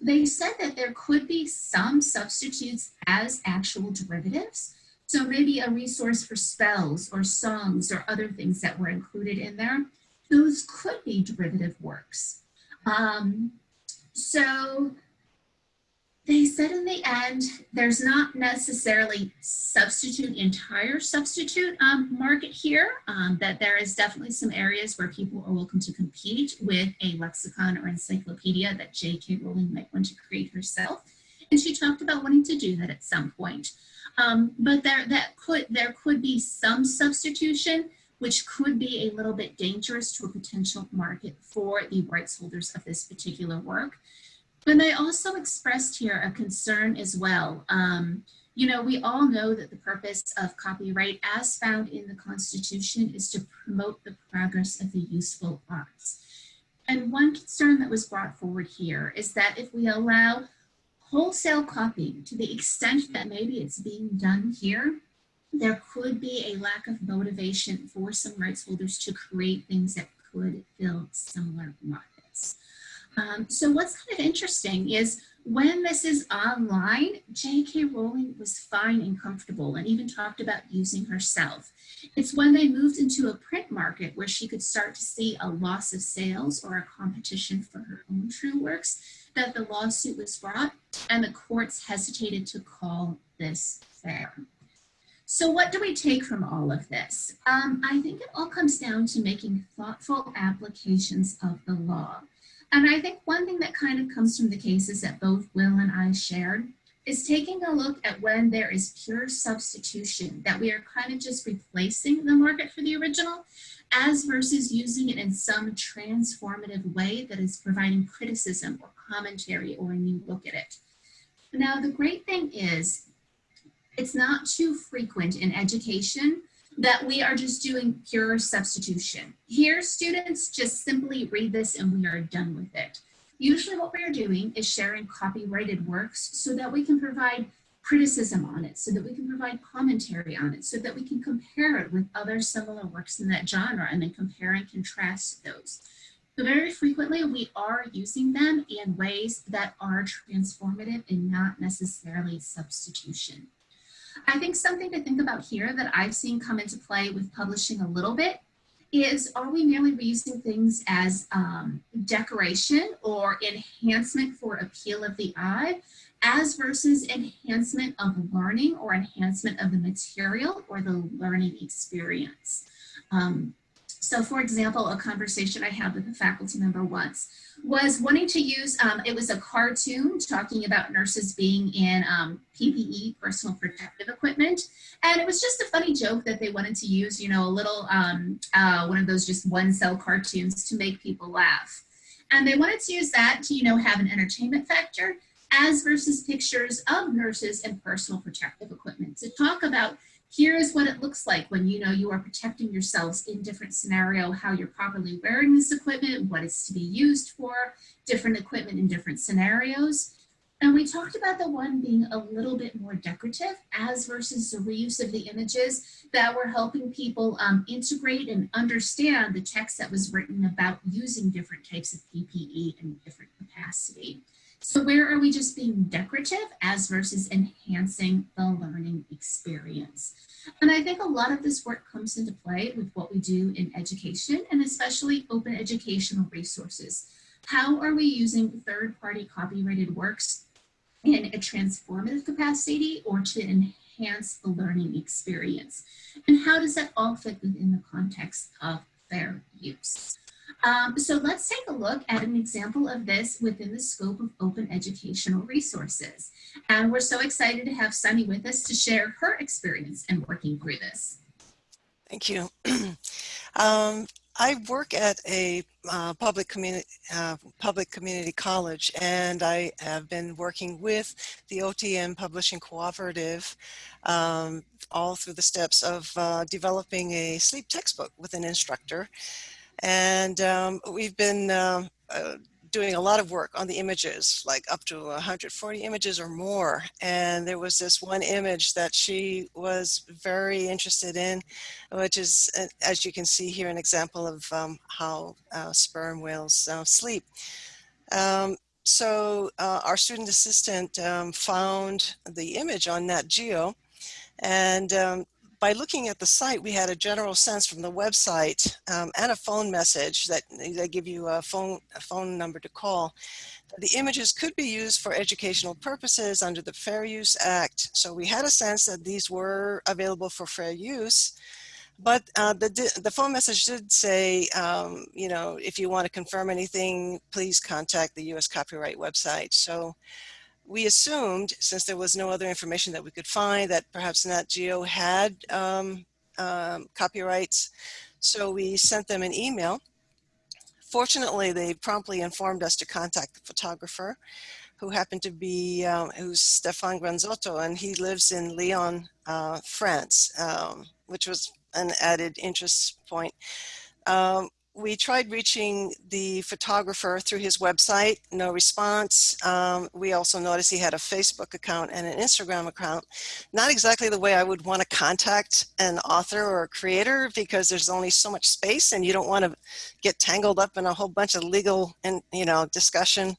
They said that there could be some substitutes as actual derivatives. So maybe a resource for spells or songs or other things that were included in there. Those could be derivative works. Um, so they said in the end, there's not necessarily substitute, entire substitute um, market here, um, that there is definitely some areas where people are welcome to compete with a lexicon or encyclopedia that J.K. Rowling might want to create herself. And she talked about wanting to do that at some point. Um, but there, that could, there could be some substitution, which could be a little bit dangerous to a potential market for the rights holders of this particular work. But I also expressed here a concern as well. Um, you know, we all know that the purpose of copyright as found in the Constitution is to promote the progress of the useful arts. And one concern that was brought forward here is that if we allow wholesale copying to the extent that maybe it's being done here, there could be a lack of motivation for some rights holders to create things that could fill similar markets. Um, so what's kind of interesting is when this is online, J.K. Rowling was fine and comfortable and even talked about using herself. It's when they moved into a print market where she could start to see a loss of sales or a competition for her own true works that the lawsuit was brought and the courts hesitated to call this fair. So what do we take from all of this? Um, I think it all comes down to making thoughtful applications of the law. And I think one thing that kind of comes from the cases that both Will and I shared is taking a look at when there is pure substitution, that we are kind of just replacing the market for the original, as versus using it in some transformative way that is providing criticism or commentary or a new look at it. Now, the great thing is it's not too frequent in education that we are just doing pure substitution. Here, students just simply read this and we are done with it. Usually what we are doing is sharing copyrighted works so that we can provide criticism on it, so that we can provide commentary on it, so that we can compare it with other similar works in that genre and then compare and contrast those. So very frequently we are using them in ways that are transformative and not necessarily substitution. I think something to think about here that I've seen come into play with publishing a little bit is are we merely reusing things as um, decoration or enhancement for appeal of the eye as versus enhancement of learning or enhancement of the material or the learning experience. Um, so for example, a conversation I had with a faculty member once was wanting to use, um, it was a cartoon talking about nurses being in um, PPE, personal protective equipment. And it was just a funny joke that they wanted to use, you know, a little, um, uh, one of those just one cell cartoons to make people laugh. And they wanted to use that to, you know, have an entertainment factor as versus pictures of nurses and personal protective equipment to talk about here is what it looks like when you know you are protecting yourselves in different scenario, how you're properly wearing this equipment, what it's to be used for, different equipment in different scenarios. And we talked about the one being a little bit more decorative as versus the reuse of the images that were helping people um, integrate and understand the text that was written about using different types of PPE in different capacity. So where are we just being decorative as versus enhancing the learning experience? And I think a lot of this work comes into play with what we do in education and especially open educational resources. How are we using third-party copyrighted works in a transformative capacity or to enhance the learning experience? And how does that all fit within the context of fair use? Um, so let's take a look at an example of this within the scope of open educational resources. And we're so excited to have Sunny with us to share her experience in working through this. Thank you. *clears throat* um, I work at a uh, public community uh, public community college, and I have been working with the OTN Publishing Cooperative um, all through the steps of uh, developing a sleep textbook with an instructor. And um, we've been um, uh, doing a lot of work on the images, like up to 140 images or more. And there was this one image that she was very interested in, which is, uh, as you can see here, an example of um, how uh, sperm whales uh, sleep. Um, so uh, our student assistant um, found the image on Nat Geo and um, by looking at the site, we had a general sense from the website um, and a phone message that they give you a phone, a phone number to call. The images could be used for educational purposes under the Fair Use Act. So we had a sense that these were available for fair use. But uh, the, the phone message did say, um, you know, if you want to confirm anything, please contact the U.S. copyright website. So we assumed, since there was no other information that we could find, that perhaps Nat Geo had um, um, copyrights. So we sent them an email. Fortunately, they promptly informed us to contact the photographer, who happened to be, um, who's Stefan Granzotto, and he lives in Lyon, uh, France, um, which was an added interest point. Um, we tried reaching the photographer through his website, no response. Um, we also noticed he had a Facebook account and an Instagram account. Not exactly the way I would want to contact an author or a creator because there's only so much space and you don't want to get tangled up in a whole bunch of legal and you know discussion.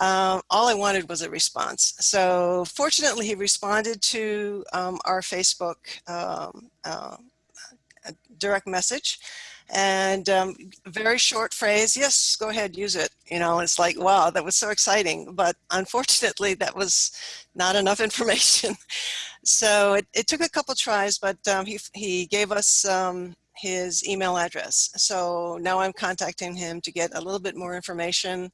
Um, all I wanted was a response. So fortunately, he responded to um, our Facebook um, uh, direct message and um, very short phrase yes go ahead use it you know it's like wow that was so exciting but unfortunately that was not enough *laughs* information. So it, it took a couple tries but um, he, he gave us um, his email address. So now i'm contacting him to get a little bit more information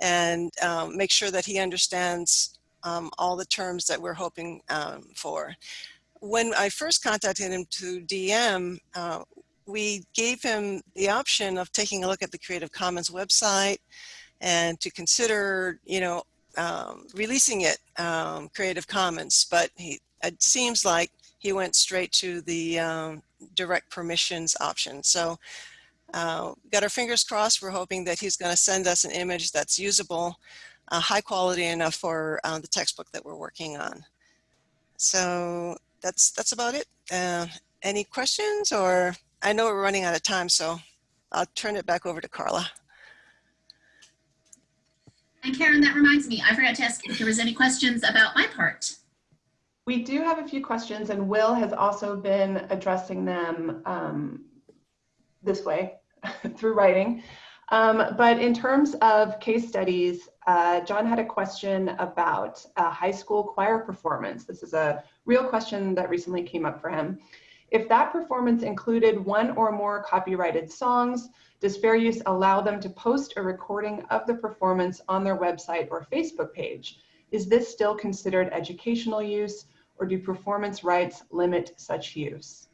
and um, make sure that he understands um, all the terms that we're hoping um, for. When I first contacted him to DM, uh, we gave him the option of taking a look at the Creative Commons website and to consider, you know, um, releasing it um, Creative Commons, but he, it seems like he went straight to the um, direct permissions option. So uh, got our fingers crossed. We're hoping that he's going to send us an image that's usable, uh, high quality enough for uh, the textbook that we're working on. So that's that's about it. Uh, any questions or I know we're running out of time, so I'll turn it back over to Carla. And Karen, that reminds me, I forgot to ask if there was any questions about my part. We do have a few questions and Will has also been addressing them um, this way *laughs* through writing. Um, but in terms of case studies, uh, John had a question about a high school choir performance. This is a real question that recently came up for him. If that performance included one or more copyrighted songs, does fair use allow them to post a recording of the performance on their website or Facebook page? Is this still considered educational use or do performance rights limit such use?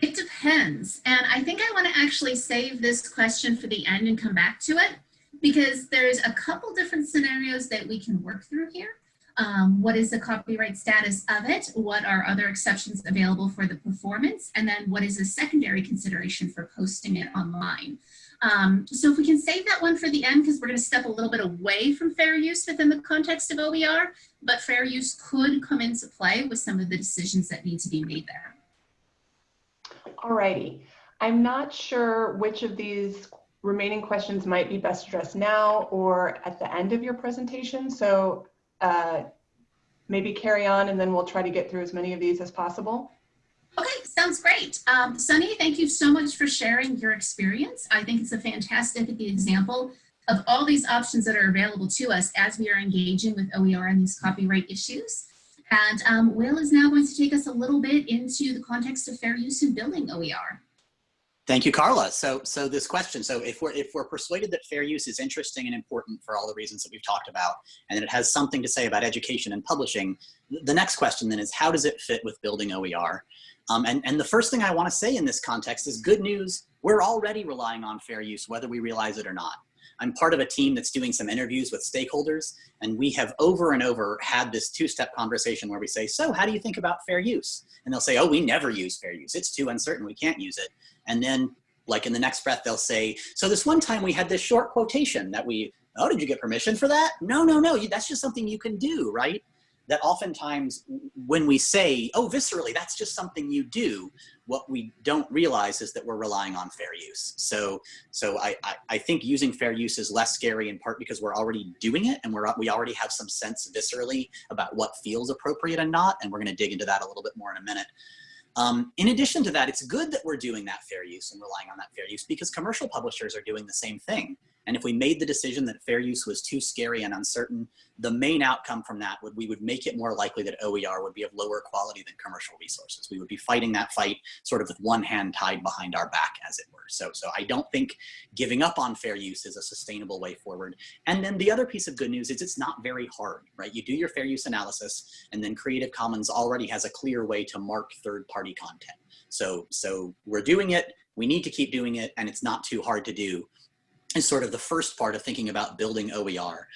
It depends. And I think I want to actually save this question for the end and come back to it because there's a couple different scenarios that we can work through here um, what is the copyright status of it, what are other exceptions available for the performance, and then what is a secondary consideration for posting it online. Um, so if we can save that one for the end, because we're going to step a little bit away from fair use within the context of OER, but fair use could come into play with some of the decisions that need to be made there. Alrighty. I'm not sure which of these remaining questions might be best addressed now or at the end of your presentation. So uh, maybe carry on and then we'll try to get through as many of these as possible. Okay, sounds great. Um, Sunny, thank you so much for sharing your experience. I think it's a fantastic example of all these options that are available to us as we are engaging with OER and these copyright issues. And um, Will is now going to take us a little bit into the context of fair use in building OER. Thank you, Carla. So, so this question, so if we're, if we're persuaded that fair use is interesting and important for all the reasons that we've talked about, and it has something to say about education and publishing, the next question then is how does it fit with building OER? Um, and, and the first thing I wanna say in this context is good news, we're already relying on fair use, whether we realize it or not. I'm part of a team that's doing some interviews with stakeholders, and we have over and over had this two-step conversation where we say, so how do you think about fair use? And they'll say, oh, we never use fair use. It's too uncertain, we can't use it. And then like in the next breath, they'll say, so this one time we had this short quotation that we, oh, did you get permission for that? No, no, no, that's just something you can do, right? that oftentimes when we say, oh, viscerally, that's just something you do, what we don't realize is that we're relying on fair use. So, so I, I, I, think using fair use is less scary in part because we're already doing it and we're, we already have some sense viscerally about what feels appropriate and not, and we're gonna dig into that a little bit more in a minute. Um, in addition to that, it's good that we're doing that fair use and relying on that fair use because commercial publishers are doing the same thing. And if we made the decision that fair use was too scary and uncertain, the main outcome from that would we would make it more likely that OER would be of lower quality than commercial resources. We would be fighting that fight sort of with one hand tied behind our back, as it were. So, so I don't think giving up on fair use is a sustainable way forward. And then the other piece of good news is it's not very hard, right? You do your fair use analysis and then Creative Commons already has a clear way to mark third party content. So, so we're doing it, we need to keep doing it, and it's not too hard to do is sort of the first part of thinking about building OER.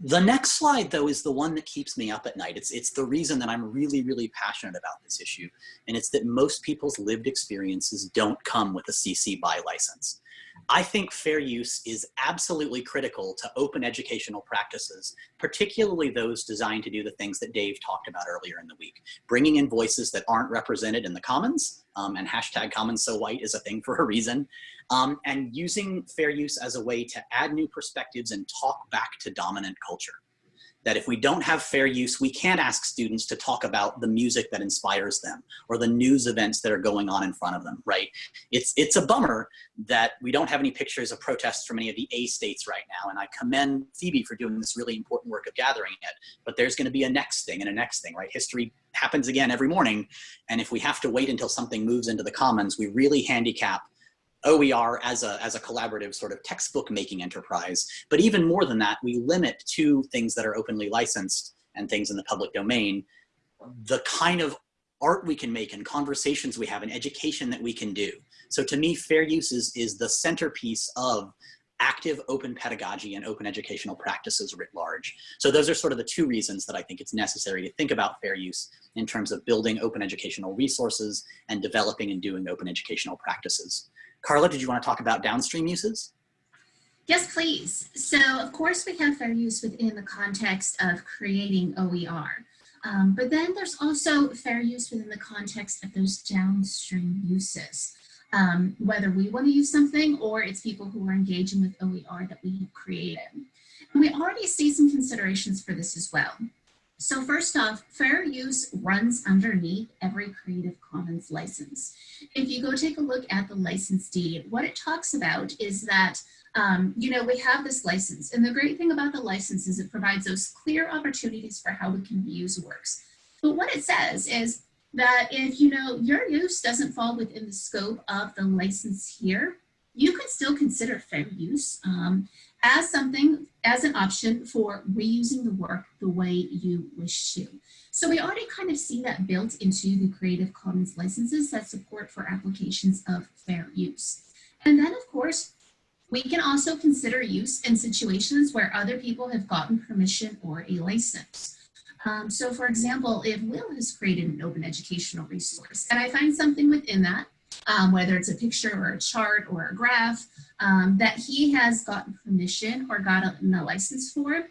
The next slide, though, is the one that keeps me up at night. It's, it's the reason that I'm really, really passionate about this issue. And it's that most people's lived experiences don't come with a CC BY license. I think fair use is absolutely critical to open educational practices, particularly those designed to do the things that Dave talked about earlier in the week. Bringing in voices that aren't represented in the commons, um, and hashtag commons so white is a thing for a reason, um, and using fair use as a way to add new perspectives and talk back to dominant culture that if we don't have fair use, we can't ask students to talk about the music that inspires them or the news events that are going on in front of them, right? It's, it's a bummer that we don't have any pictures of protests from any of the A states right now. And I commend Phoebe for doing this really important work of gathering it, but there's gonna be a next thing and a next thing, right? History happens again every morning. And if we have to wait until something moves into the commons, we really handicap OER as a, as a collaborative sort of textbook making enterprise. But even more than that, we limit to things that are openly licensed and things in the public domain, the kind of art we can make and conversations we have and education that we can do. So to me, fair use is, is the centerpiece of active open pedagogy and open educational practices writ large. So those are sort of the two reasons that I think it's necessary to think about fair use in terms of building open educational resources and developing and doing open educational practices. Carla, did you want to talk about downstream uses? Yes, please. So of course we have fair use within the context of creating OER. Um, but then there's also fair use within the context of those downstream uses. Um, whether we want to use something or it's people who are engaging with OER that we have created. And we already see some considerations for this as well. So first off, fair use runs underneath every Creative Commons license. If you go take a look at the license deed, what it talks about is that, um, you know, we have this license. And the great thing about the license is it provides those clear opportunities for how we can use works. But what it says is that if, you know, your use doesn't fall within the scope of the license here, you can still consider fair use. Um, as something, as an option for reusing the work the way you wish to. So we already kind of see that built into the Creative Commons licenses that support for applications of fair use. And then of course, we can also consider use in situations where other people have gotten permission or a license. Um, so for example, if Will has created an open educational resource and I find something within that um, whether it's a picture or a chart or a graph, um, that he has gotten permission or gotten a license for.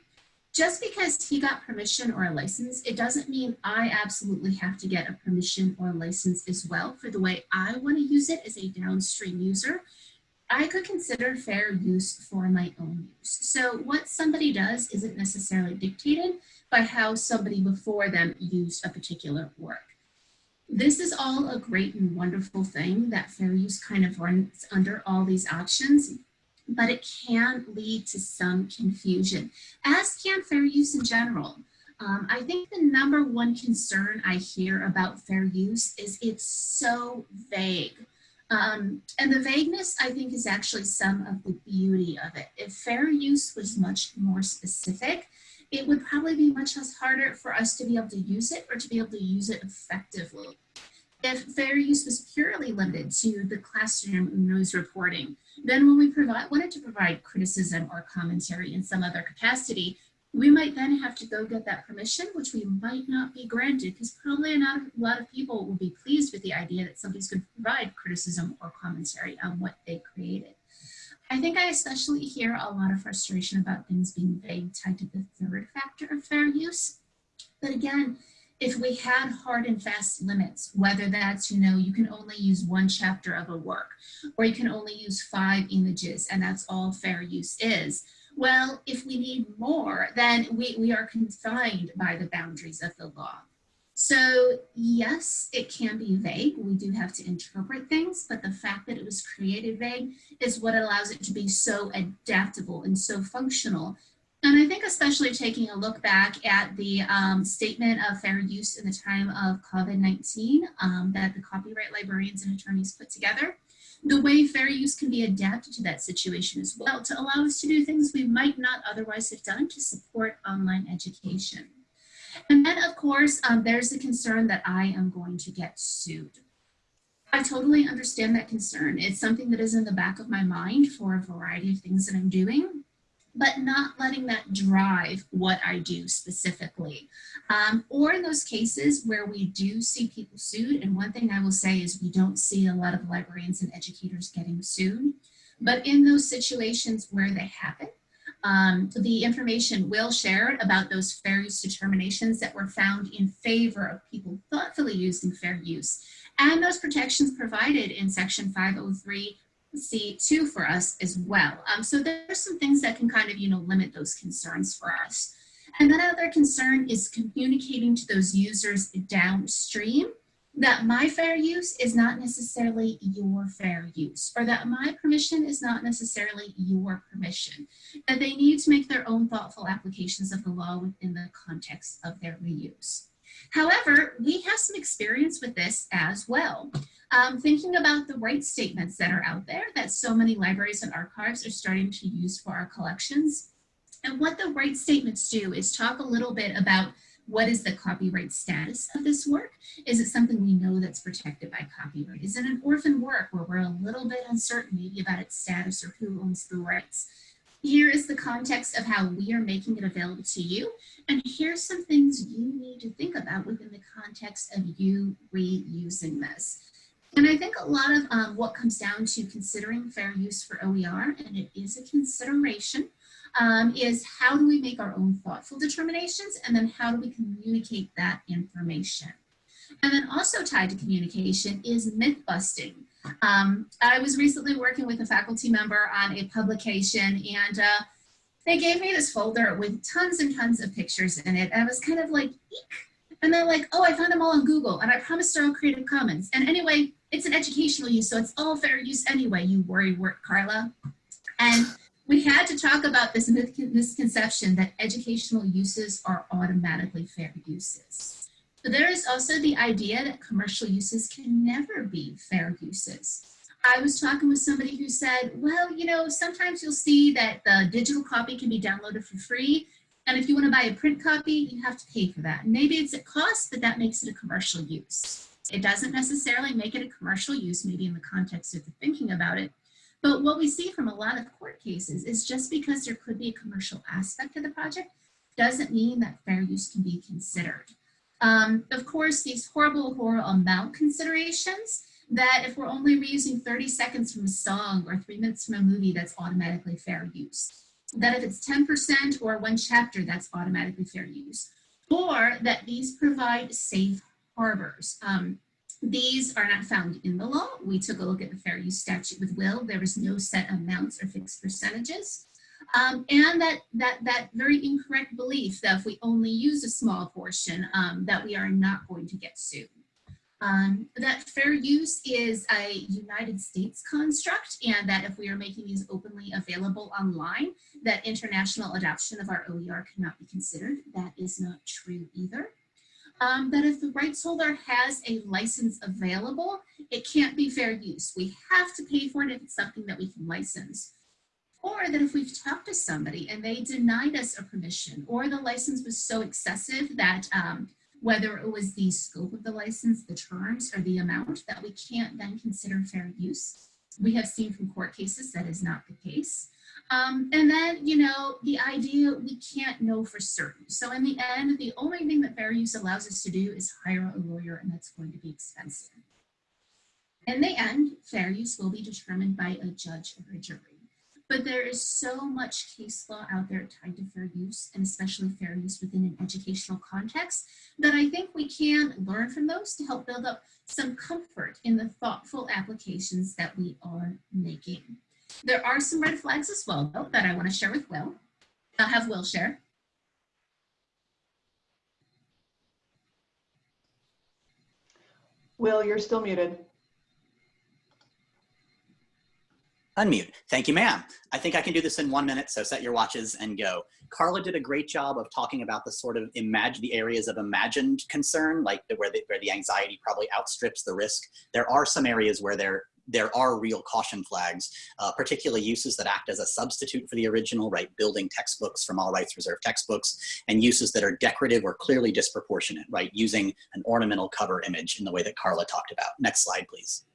Just because he got permission or a license, it doesn't mean I absolutely have to get a permission or a license as well for the way I want to use it as a downstream user. I could consider fair use for my own use. So what somebody does isn't necessarily dictated by how somebody before them used a particular work. This is all a great and wonderful thing that fair use kind of runs under all these options, but it can lead to some confusion, as can fair use in general. Um, I think the number one concern I hear about fair use is it's so vague. Um, and the vagueness, I think, is actually some of the beauty of it. If fair use was much more specific, it would probably be much less harder for us to be able to use it or to be able to use it effectively. If fair use was purely limited to the classroom news reporting, then when we provide, wanted to provide criticism or commentary in some other capacity, we might then have to go get that permission, which we might not be granted because probably not a lot of people will be pleased with the idea that somebody's going to provide criticism or commentary on what they created. I think I especially hear a lot of frustration about things being vague tied to the third factor of fair use. But again, if we had hard and fast limits, whether that's, you know, you can only use one chapter of a work, or you can only use five images, and that's all fair use is. Well, if we need more, then we, we are confined by the boundaries of the law. So yes, it can be vague. We do have to interpret things, but the fact that it was created vague is what allows it to be so adaptable and so functional and I think especially taking a look back at the um, statement of fair use in the time of COVID-19 um, that the copyright librarians and attorneys put together, the way fair use can be adapted to that situation as well to allow us to do things we might not otherwise have done to support online education. And then of course, um, there's the concern that I am going to get sued. I totally understand that concern. It's something that is in the back of my mind for a variety of things that I'm doing but not letting that drive what I do specifically. Um, or in those cases where we do see people sued, and one thing I will say is we don't see a lot of librarians and educators getting sued, but in those situations where they happen, um, the information will shared about those fair use determinations that were found in favor of people thoughtfully using fair use and those protections provided in section 503 C2 for us as well. Um, so there's some things that can kind of, you know, limit those concerns for us. And then other concern is communicating to those users downstream that my fair use is not necessarily your fair use or that my permission is not necessarily your permission. That they need to make their own thoughtful applications of the law within the context of their reuse. However, we have some experience with this as well. Um, thinking about the right statements that are out there that so many libraries and archives are starting to use for our collections. And what the right statements do is talk a little bit about what is the copyright status of this work? Is it something we know that's protected by copyright? Is it an orphan work where we're a little bit uncertain maybe about its status or who owns the rights? Here is the context of how we are making it available to you. And here's some things you need to think about within the context of you reusing this. And I think a lot of um, what comes down to considering fair use for OER, and it is a consideration, um, is how do we make our own thoughtful determinations and then how do we communicate that information? And then also tied to communication is myth busting. Um, I was recently working with a faculty member on a publication and uh, they gave me this folder with tons and tons of pictures in it. And I was kind of like, Eek. and they're like, oh, I found them all on Google and I promised they're all Creative Commons. And anyway, it's an educational use, so it's all fair use anyway, you worry work, Carla. And we had to talk about this misconception that educational uses are automatically fair uses. But there is also the idea that commercial uses can never be fair uses. I was talking with somebody who said, well, you know, sometimes you'll see that the digital copy can be downloaded for free. And if you want to buy a print copy, you have to pay for that. Maybe it's at cost, but that makes it a commercial use. It doesn't necessarily make it a commercial use, maybe in the context of the thinking about it. But what we see from a lot of court cases is just because there could be a commercial aspect to the project doesn't mean that fair use can be considered. Um, of course, these horrible, horrible amount considerations that if we're only reusing 30 seconds from a song or three minutes from a movie, that's automatically fair use. That if it's 10% or one chapter, that's automatically fair use. Or that these provide safe harbors. Um, these are not found in the law. We took a look at the fair use statute with Will. There was no set amounts or fixed percentages. Um, and that, that, that very incorrect belief that if we only use a small portion, um, that we are not going to get sued. Um, that fair use is a United States construct and that if we are making these openly available online, that international adoption of our OER cannot be considered. That is not true either. Um, that if the rights holder has a license available, it can't be fair use. We have to pay for it if it's something that we can license. Or that if we've talked to somebody and they denied us a permission or the license was so excessive that um, whether it was the scope of the license, the terms, or the amount that we can't then consider fair use. We have seen from court cases that is not the case. Um, and then, you know, the idea we can't know for certain. So in the end, the only thing that fair use allows us to do is hire a lawyer and that's going to be expensive. In the end, fair use will be determined by a judge or a jury. But there is so much case law out there tied to fair use and especially fair use within an educational context that I think we can learn from those to help build up some comfort in the thoughtful applications that we are making. There are some red flags as well, though, that I want to share with Will. I'll have Will share. Will, you're still muted. Unmute. Thank you, ma'am. I think I can do this in one minute, so set your watches and go. Carla did a great job of talking about the sort of imagine the areas of imagined concern, like the, where, the, where the anxiety probably outstrips the risk. There are some areas where there there are real caution flags, uh, particularly uses that act as a substitute for the original, right? Building textbooks from all rights reserved textbooks and uses that are decorative or clearly disproportionate, right? Using an ornamental cover image in the way that Carla talked about. Next slide, please.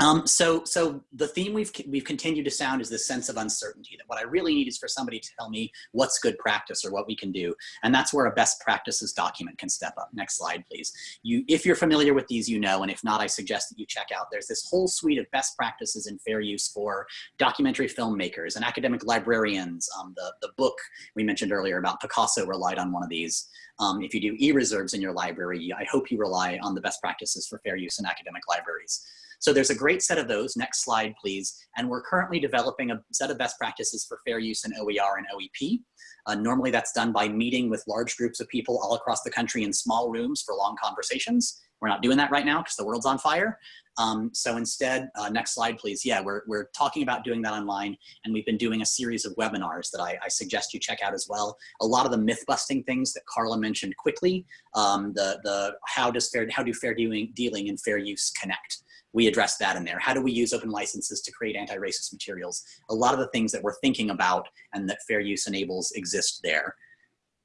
Um, so, so the theme we've we've continued to sound is this sense of uncertainty. That what I really need is for somebody to tell me what's good practice or what we can do, and that's where a best practices document can step up. Next slide, please. You, if you're familiar with these, you know, and if not, I suggest that you check out. There's this whole suite of best practices in fair use for documentary filmmakers and academic librarians. Um, the the book we mentioned earlier about Picasso relied on one of these. Um, if you do e-reserves in your library, I hope you rely on the best practices for fair use in academic libraries. So there's a great set of those. Next slide, please. And we're currently developing a set of best practices for fair use in OER and OEP. Uh, normally that's done by meeting with large groups of people all across the country in small rooms for long conversations. We're not doing that right now because the world's on fire. Um, so instead, uh, next slide, please. Yeah, we're, we're talking about doing that online and we've been doing a series of webinars that I, I suggest you check out as well. A lot of the myth busting things that Carla mentioned quickly, um, the, the how does fair, how do fair dealing, dealing and fair use connect? We address that in there. How do we use open licenses to create anti-racist materials? A lot of the things that we're thinking about and that fair use enables exist there.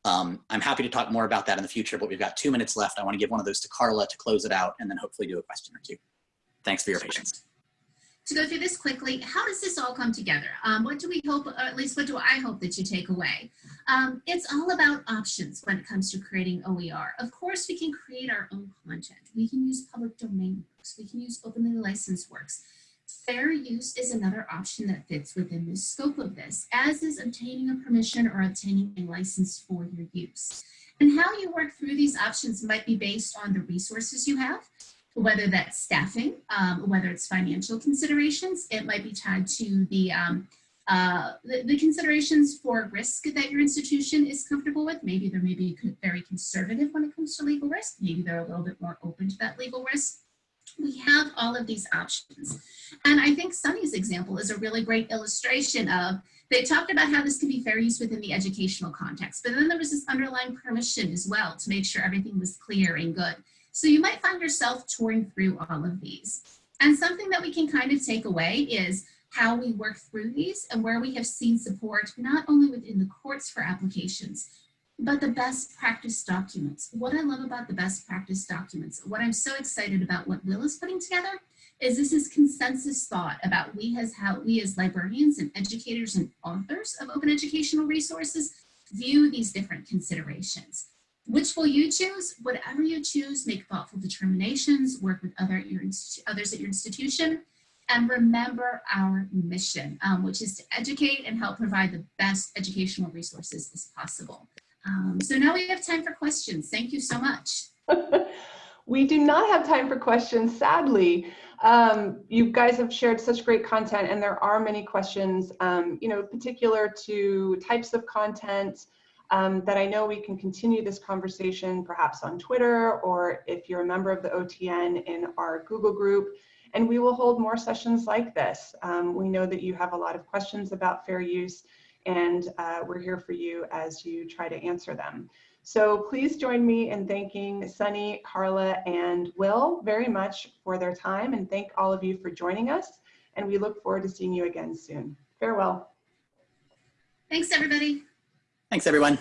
Um, I'm happy to talk more about that in the future, but we've got two minutes left. I want to give one of those to Carla to close it out and then hopefully do a question or two. Thanks for your patience to go through this quickly, how does this all come together? Um, what do we hope, or at least what do I hope that you take away? Um, it's all about options when it comes to creating OER. Of course, we can create our own content. We can use public domain works. We can use openly licensed works. Fair use is another option that fits within the scope of this, as is obtaining a permission or obtaining a license for your use. And how you work through these options might be based on the resources you have, whether that's staffing, um, whether it's financial considerations, it might be tied to the, um, uh, the, the, considerations for risk that your institution is comfortable with. Maybe they're maybe very conservative when it comes to legal risk. Maybe they're a little bit more open to that legal risk. We have all of these options. And I think Sunny's example is a really great illustration of, they talked about how this can be fair use within the educational context, but then there was this underlying permission as well to make sure everything was clear and good. So you might find yourself touring through all of these. And something that we can kind of take away is how we work through these and where we have seen support, not only within the courts for applications, but the best practice documents. What I love about the best practice documents, what I'm so excited about what Will is putting together is this is consensus thought about we as how we as librarians and educators and authors of open educational resources view these different considerations. Which will you choose? Whatever you choose, make thoughtful determinations, work with other your others at your institution, and remember our mission, um, which is to educate and help provide the best educational resources as possible. Um, so now we have time for questions. Thank you so much. *laughs* we do not have time for questions, sadly. Um, you guys have shared such great content and there are many questions, um, you know, particular to types of content, um, that I know we can continue this conversation perhaps on Twitter or if you're a member of the OTN in our Google group, and we will hold more sessions like this. Um, we know that you have a lot of questions about fair use and uh, we're here for you as you try to answer them. So please join me in thanking Sunny, Carla, and Will very much for their time and thank all of you for joining us. And we look forward to seeing you again soon. Farewell. Thanks, everybody. Thanks, everyone.